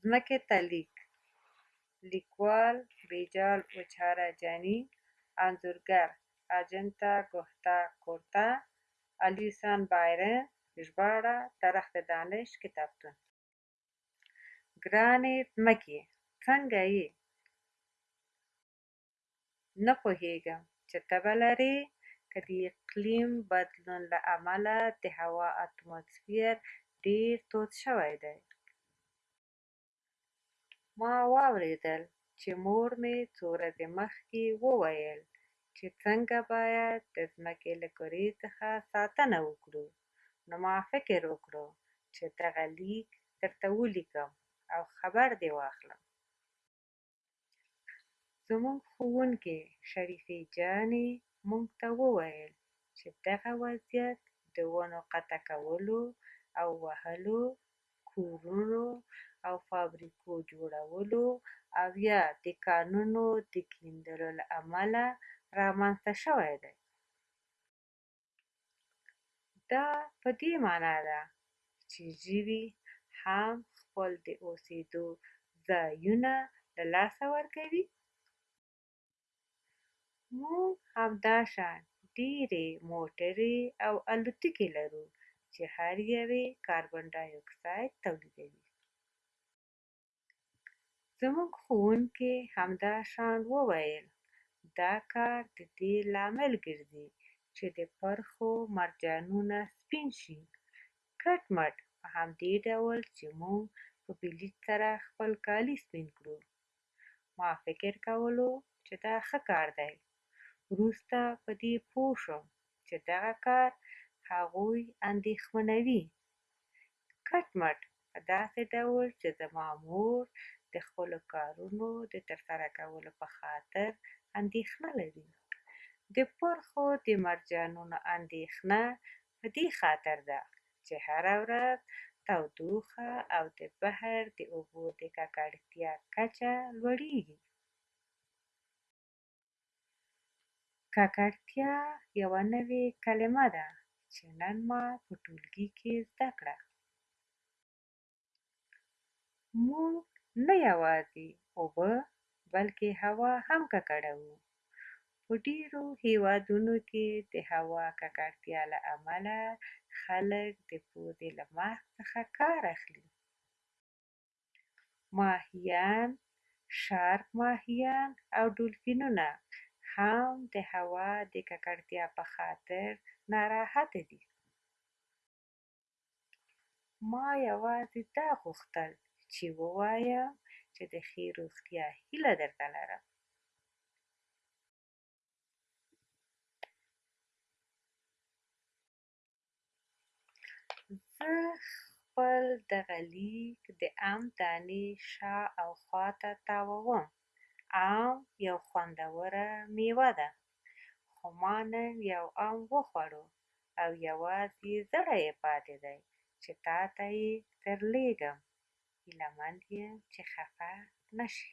ځمکې ته لیک لیکوال بیجال اوچاره جانی انځورګر اجنتا ګهتا کورتا الیسان بایرن ژباړه درخت دانش کتابتون ګرانې ځمکې څنګه یې نه پوهېږم چې تبه لرې که د اقلیم بدلون له امله د هوا اتموسفیر ډېر تود شوی دی. ما واورېدل چې مور مې څو ورځې مخکې وویل چې څنګه باید د ځمکې له کرې څخه ساتنه وکړو نو ما فکر وکړو چې دغه لیک درته ولیکم او خبر دې واخلم. زموږ ښوونکې شریفې جانې موږ ته وویل چې دغه وضعیت د ونو قطع کولو او وهلو، کورونو او فابریکو جوړولو او یا د کانونو د کیندلو له امله رامنځته شوی دی. دا په دې مانا ده چې ژوي هم خپل د اوسېدو ځایونه له لاسه ورکوي موږ همداشان ډېرې موټرې او الوتکې لرو چې هر یوې کاربن ډای اکساید تولیدوي زموږ ښوونکي همدا شان وویل، دا کار د دې لامل ګرځي چې د پرښو مرجانونه سپین شي. کټ مټ په همدې ډول چې موږ په بلیچ سره خپل کالي سپین کړو. ما فکر کولو چې دا ښه کار دی. وروسته په دې پوه شوم چې دغه کار هغوی اندېښمنوي. کټ مټ په داسې ډول چې زما مور د خپلو کارونو د ترسره کولو په خاطر اندېښنه لري. د پرخو د مرجانونو اندېښنه په دې خاطر ده چې هره ورځ تودوخه او د بحر د اوبو د ککړتیا کچه لوړېږي. ککړتیا یوه نوې کلمه ده چې نن ما په ټولګي کې زده کړه. موږ نه یوازې اوبه بلکې هوا هم ککړوو. په ډیرو هیوادونو کې د هوا ککړتیا له امله خلک د پوزې له ماسک څخه کار اخلي. ماهیان، شارک ماهیان او ډولفینونه هم د هوا د ککړتیا په خاطر ناراحت دي. ما یوازې دا غوښتل چې ووایم چې د ښې روغتیا هیله درته لرم. زه خپل دغه لیک د ام دانې شا او خوا ته تاووم ام یو خوندوره میوه ده خو ما نن یو ام وخوړو او یوازې زړه یې پاتې دی چې تا ته یې درلیږم هیله مند یم چې خفه نشي